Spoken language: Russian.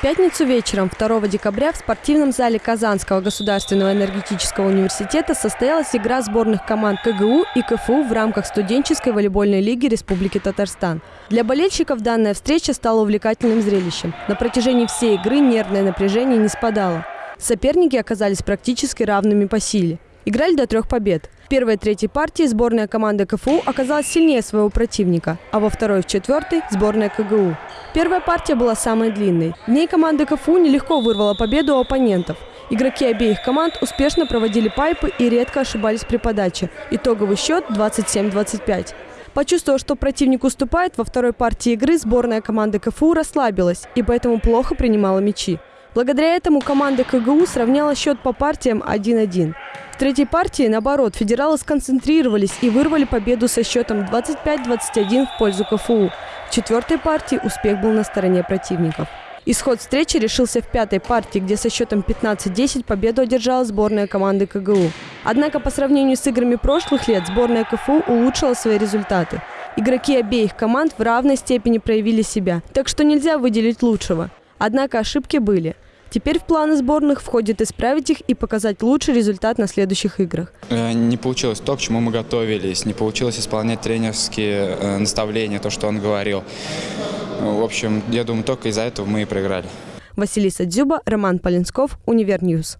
В пятницу вечером 2 декабря в спортивном зале Казанского государственного энергетического университета состоялась игра сборных команд КГУ и КФУ в рамках студенческой волейбольной лиги Республики Татарстан. Для болельщиков данная встреча стала увлекательным зрелищем. На протяжении всей игры нервное напряжение не спадало. Соперники оказались практически равными по силе. Играли до трех побед. В первой и третьей партии сборная команды КФУ оказалась сильнее своего противника, а во второй и четвертой – сборная КГУ. Первая партия была самой длинной. В ней команда КФУ нелегко вырвала победу у оппонентов. Игроки обеих команд успешно проводили пайпы и редко ошибались при подаче. Итоговый счет 27-25. Почувствовав, что противник уступает, во второй партии игры сборная команды КФУ расслабилась и поэтому плохо принимала мячи. Благодаря этому команда КГУ сравняла счет по партиям 1-1 третьей партии, наоборот, федералы сконцентрировались и вырвали победу со счетом 25-21 в пользу КФУ. В четвертой партии успех был на стороне противников. Исход встречи решился в пятой партии, где со счетом 15-10 победу одержала сборная команды КГУ. Однако по сравнению с играми прошлых лет сборная КФУ улучшила свои результаты. Игроки обеих команд в равной степени проявили себя, так что нельзя выделить лучшего. Однако ошибки были – Теперь в планы сборных входит исправить их и показать лучший результат на следующих играх. Э, не получилось то, к чему мы готовились, не получилось исполнять тренерские э, наставления, то, что он говорил. В общем, я думаю, только из-за этого мы и проиграли. Василиса Дзюба, Роман Полинсков, Универ News.